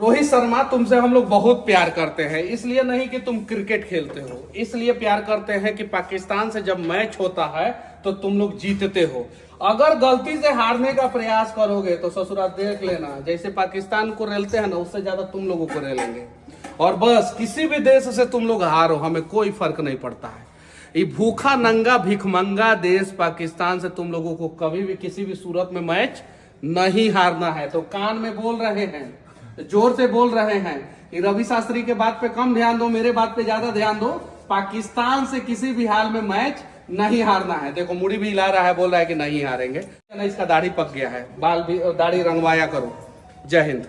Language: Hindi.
रोहित शर्मा, तुमसे हम लोग बहुत प्यार करते हैं। इसलिए नहीं कि तुम क्रिकेट खेलते हो। इसलिए प्यार करते हैं कि पाकिस्तान से जब मैच होता है तो तुम लोग जीतते हो। अगर गलती से हारने का प्रयास करोगे तो ससुराल देख लेना। जैसे पाकिस्तान को रेलते हैं ना, उससे ज़्यादा तुम लोगों को रेलेंगे। और बस, किसी भी देश से तुम लोग हारो, हमें कोई फ़र्क नहीं पड़ता है। ये भूखा नंगा भिखमंगा देश पाकिस्तान से तुम लोगों को कभी भी, किसी भी सूरत में मैच नहीं हारना है। तो कान में बोल रहे हैं ज़ोर से बोल रहे हैं कि रवि शास्त्री के बात पे कम ध्यान दो, मेरे बात पे ज़्यादा ध्यान दो। पाकिस्तान से किसी भी हाल में मैच नहीं हारना है। देखो, मुड़ी भी हिला रहा है, बोल रहा है कि नहीं हारेंगे। इसका दाढ़ी पक गया है। बाल भी, दाढ़ी रंगवाया करो। जय हिंद।